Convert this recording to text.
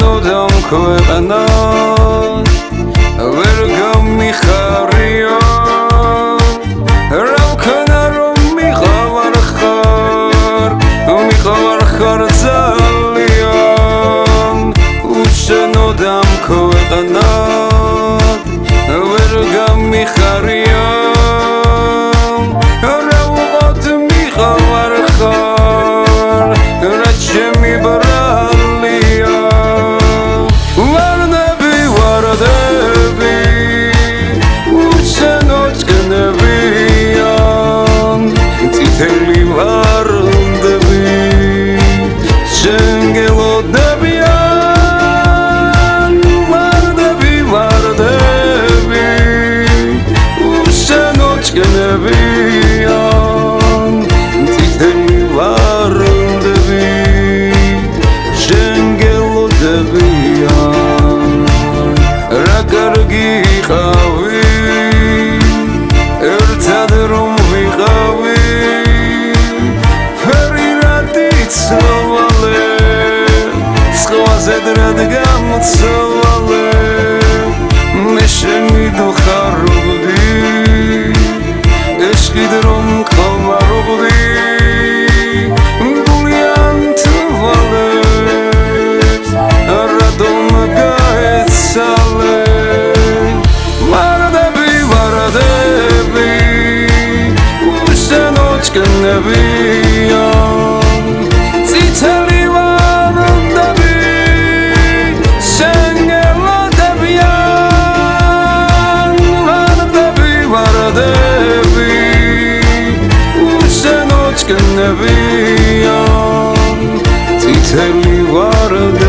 no dom chuib ზედრად გამოცვალე მე შენი კიდე რომ ხომარობდი გულიან თვალე რადომ გაეცალე? ვარდები ვარდები უშენოჩკნებია ნებიან წითელი ვარდები